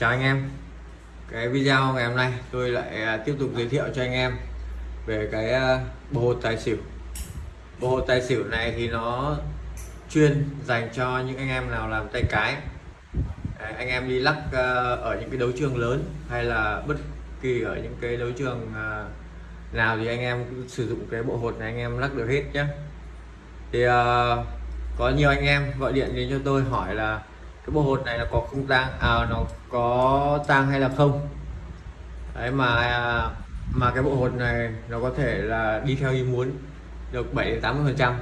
Chào anh em. Cái video ngày hôm nay tôi lại à, tiếp tục giới thiệu cho anh em về cái à, bộ hột tài xỉu. Bộ hột tài xỉu này thì nó chuyên dành cho những anh em nào làm tay cái. Đấy, Anh em đi lắc ở những cái đấu trường lớn hay là bất kỳ ở những cái đấu trường nào thì anh em sử dụng cái bộ hột này anh em lắc được hết nhé thì uh, có nhiều anh em gọi điện đến cho tôi hỏi là cái bộ hột này là có không tang à nó có tang hay là không? Đấy mà à, mà cái bộ hột này nó có thể là đi theo ý muốn được 7 80 phần trăm.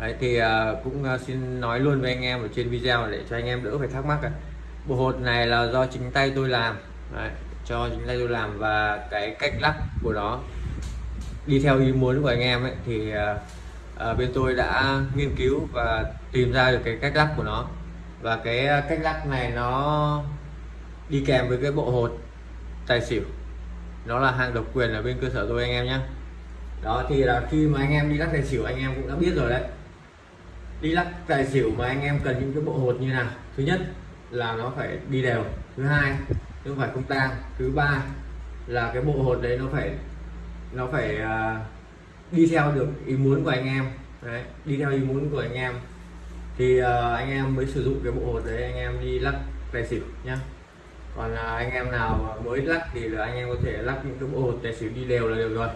Đấy thì à, cũng à, xin nói luôn với anh em ở trên video để cho anh em đỡ phải thắc mắc bộ hột này là do chính tay tôi làm. Đấy, cho chính tay tôi làm và cái cách lắc của nó đi theo ý muốn của anh em ấy thì à, à, bên tôi đã nghiên cứu và tìm ra được cái cách lắc của nó và cái à, cách lắc này nó đi kèm với cái bộ hột tài xỉu. Nó là hàng độc quyền ở bên cơ sở tôi anh em nhé đó thì là khi mà anh em đi lắc tài xỉu anh em cũng đã biết rồi đấy. Đi lắc tài xỉu mà anh em cần những cái bộ hột như nào? Thứ nhất là nó phải đi đều. Thứ hai nó phải không tang. Thứ ba là cái bộ hột đấy nó phải nó phải uh, đi theo được ý muốn của anh em. Đấy, đi theo ý muốn của anh em thì uh, anh em mới sử dụng cái bộ hột đấy anh em đi lắc tài xỉu nhá. Còn uh, anh em nào mới lắc thì là anh em có thể lắc những cái bộ hột tài xỉu đi đều là được rồi.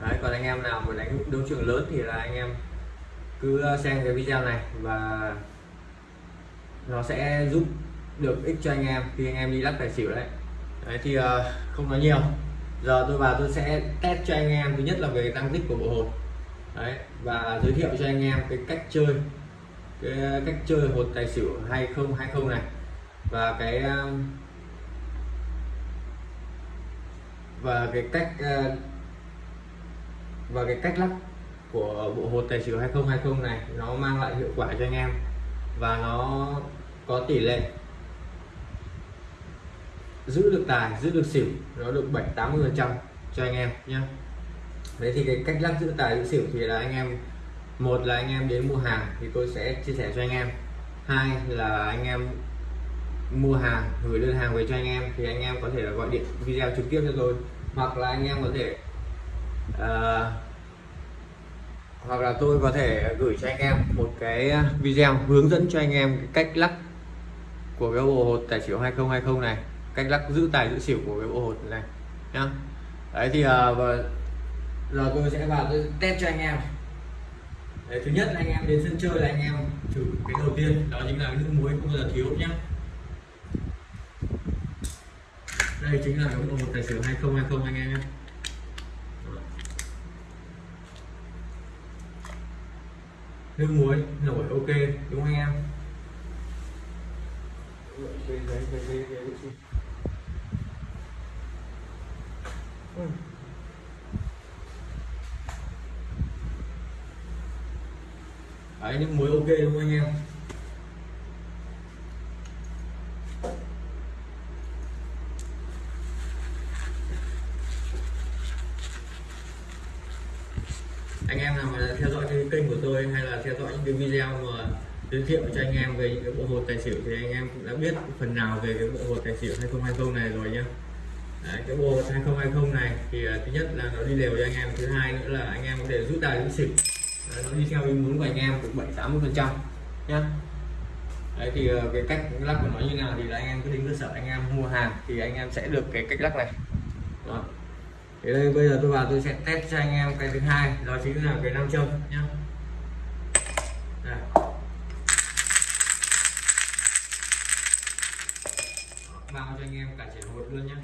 Đấy còn anh em nào mà đánh đấu trường lớn thì là anh em cứ ờ, xem cái video này và nó sẽ giúp được ích cho anh em khi anh em đi lắc tài xỉu đấy, đấy thì uh, không nói nhiều. Giờ tôi vào tôi sẽ test cho anh em. Thứ nhất là về tăng tích của bộ hột. Đấy và giới thiệu cho anh em cái cách chơi cái ờ, cách chơi hột tài xỉu hay không hay không này. Và cái ờ, và cái cách ờ, và cái cách lắc của bộ hột tài xỉu hay không hay không này, nó mang lại hiệu quả cho anh em và nó có tỷ lệ giữ được tài, giữ được xỉu, nó được 7 80 phần trăm cho anh em nhé đấy thì cái cách lắc giữ tài, giữ xỉu thì là anh em một là anh em đến mua hàng thì tôi sẽ chia sẻ cho anh em. Hai là anh em mua hàng gửi đơn hàng về cho anh em thì anh em có thể là gọi điện video trực tiếp cho tôi. Hoặc là anh em có thể uh, hoặc là tôi có thể gửi cho anh em một cái video hướng dẫn cho anh em cách lắc của cái bộ hột tài xỉu 2020 này cách lắc giữ tài giữ xỉu của cái bộ hột này nhá. Đấy thì uh, giờ tôi sẽ vào tôi test cho anh em đấy, thứ nhất anh em đến sân chơi là anh em thử cái đầu tiên đó chính là cái nước muối không bao giờ thiếu nhé đây chính là cái bộ tài xỉu 2020 anh em nhé nước muối nổi ok đúng không anh em đây, đây. Đấy, những muối ok đúng không anh em? Anh em nào mà theo dõi cái kênh của tôi hay là theo dõi những cái video mà giới thiệu cho anh em về những cái bộ hột tài xỉu thì anh em cũng đã biết phần nào về cái bộ hột tài xỉu 2020 này rồi nhá. Đấy, cái bộ 2020 này thì uh, thứ nhất là nó đi đều cho anh em thứ hai nữa là anh em có thể rút tài rút xỉu nó đi theo ý muốn của anh em được 7 80 phần trăm, nhá. Đấy, thì ờ, cái cách lắc của nó như nào thì là anh em cứ đến cơ sở anh em mua hàng thì anh em sẽ được cái cách lắc này. Đó. Thì đây, bây giờ tôi vào tôi sẽ test cho anh em cái thứ hai, đó chính là cái nam châm, nhá. Bao cho anh em cả trẻ hột luôn nhé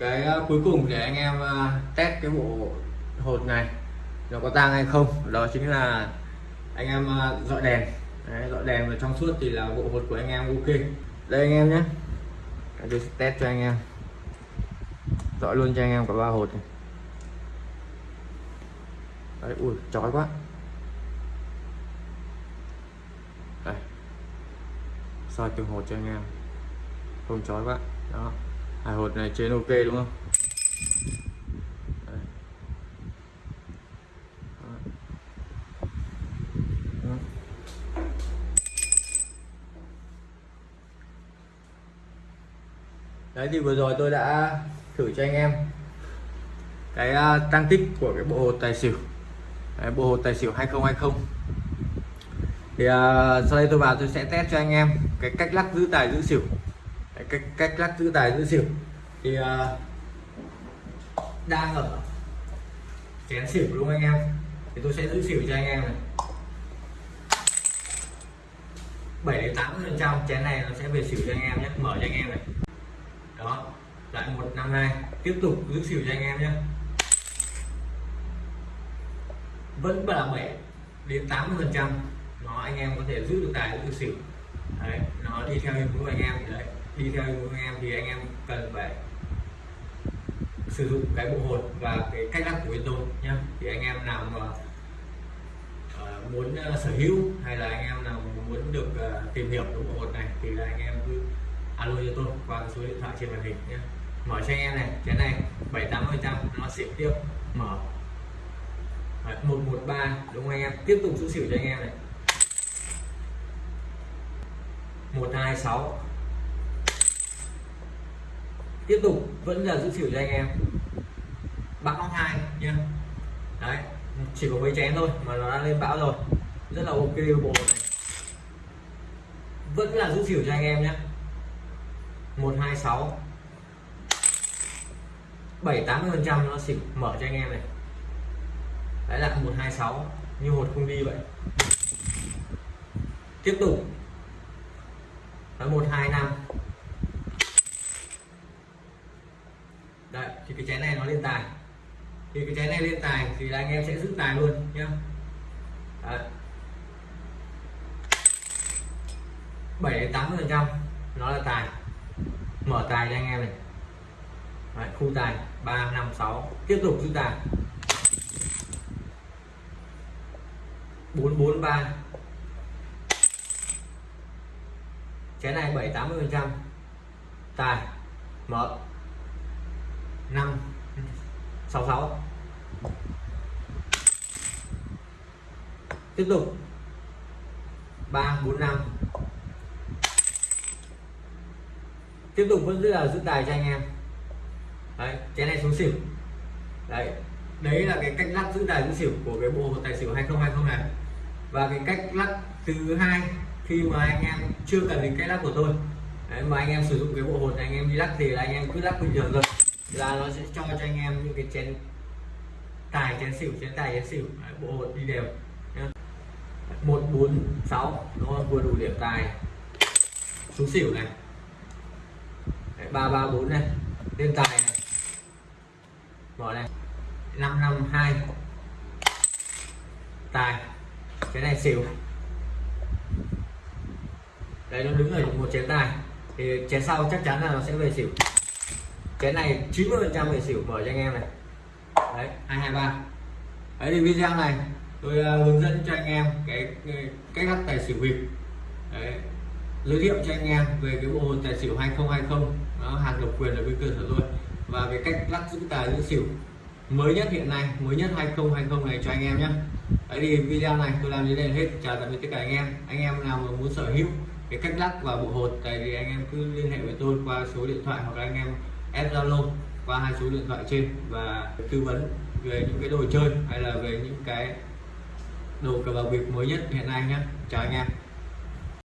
cái ờ, cuối cùng để anh em ờ, test cái bộ hột này nó có tang hay không? Đó chính là anh em ờ, dọi đèn. Đấy, dọi đèn và trong suốt thì là bộ hột của anh em ok. Đây anh em nhé. Tôi sẽ test cho anh em. Dọi luôn cho anh em cả ba hột này. Đấy, ui chói quá. Đây. Soi từng hột cho anh em. Không chói quá đó hai hột này trên ok đúng không? Đấy. Thì vừa rồi tôi đã thử cho anh em cái à, tăng tích của cái bộ hột tài xỉu. Đấy, bộ hột tài xỉu 2020 thì uh, sau đây tôi vào tôi sẽ test cho anh em cái cách lắc giữ tài giữ xỉu cách cách lắc giữ tài giữ xỉu. Thì uh, đang ở chén xỉu luôn anh em. Thì tôi sẽ giữ xỉu cho anh em này. 7 đến 80 phần trăm chén này nó sẽ về xỉu cho anh em nhé mở cho anh em này. Đó lại 152 tiếp tục giữ xỉu cho anh em nhé. Vẫn là 7 đến 80 phần trăm nó anh em có thể giữ được tài giữ xỉu. Đấy nó đi theo hình của anh em đấy đi theo anh em thì anh em cần phải sử dụng cái bộ hột và cái cách lắc của bên tôi nhé thì anh em nào mà uh, muốn uh, sở hữu hay là anh em nào muốn được uh, tìm hiểu cái bộ hột này thì là anh em cứ alo cho tôi qua số điện thoại trên màn hình nhé mở cho anh em này cái này bảy tám phần trăm nó xỉu tiếp mở. Một một ba đúng không anh em? Tiếp tục giữ xỉu cho anh em này. một hai sáu tiếp tục, vẫn là giữ xỉu cho anh em. Bão nóc hai, nhá. Đấy, chỉ có mấy chén thôi mà nó đã lên bão rồi. Rất là ok bộ này. Vẫn là giữ xỉu cho anh em nhé 126 7 80 phần trăm nó xỉu, mở cho anh em này. Đấy là 126 như một không đi vậy. Tiếp tục. Là 125 đấy thì cái chén này nó lên tài. Thì cái chén này lên tài thì là anh em sẽ giữ tài luôn nhá. Bảy tám phần trăm nó là tài. Mở tài cho anh em này. Đấy, khu tài. 3 5 6 tiếp tục giữ tài. 4 4 3 chén này 7 80 phần trăm. Tài. Mở. 5 6 6 tiếp tục. 3 4 5 tiếp tục vẫn giữ là giữ tài cho anh em. Đấy cái này xuống xỉu. Đấy đấy là cái cách lắc giữ tài giữ xỉu của cái bộ tài xỉu 2020 này. Và cái cách lắc thứ hai khi mà anh em chưa cần đến cách lắc của tôi. Đấy, mà anh em sử dụng cái bộ hột này anh em đi lắc thì là anh em cứ lắc bình thường thôi là nó sẽ cho cho anh em những cái chén tài chén xỉu chén tài chén xỉu. Đấy, bộ hột đi đều. Một bốn sáu. Nó vừa đủ điểm tài. Xuống xỉu này. Ba ba bốn này. Lên tài này. Bỏ này. Năm năm hai. Tài. Cái này xỉu. Đấy nó đứng ở một chén tài. Thì chén sau chắc chắn là nó sẽ về xỉu cái này 90 phần trăm về xỉu mở cho anh em này. Đấy hai hai ba. Đấy thì video này tôi uh, hướng dẫn cho anh em cái, cách lắc tài xỉu bịp. Đấy giới thiệu cho anh em về cái bộ hồn tài xỉu 2020 nó hàng độc quyền ở bên cơ sở tôi. Và cái cách lắc giữ tài giữ xỉu. Mới nhất hiện nay mới nhất 2020 này cho anh em nhé. Đấy thì video này tôi làm đến đây hết. Chào tạm biệt tất cả anh em. Anh em nào mà muốn sở hữu cái cách lắc và bộ hột tại thì anh em cứ liên hệ với tôi qua số điện thoại hoặc là anh em ép zalo qua hai số điện thoại trên và tư vấn về những cái đồ chơi hay là về những cái đồ cờ bạc việt mới nhất hiện nay nhé chào anh em.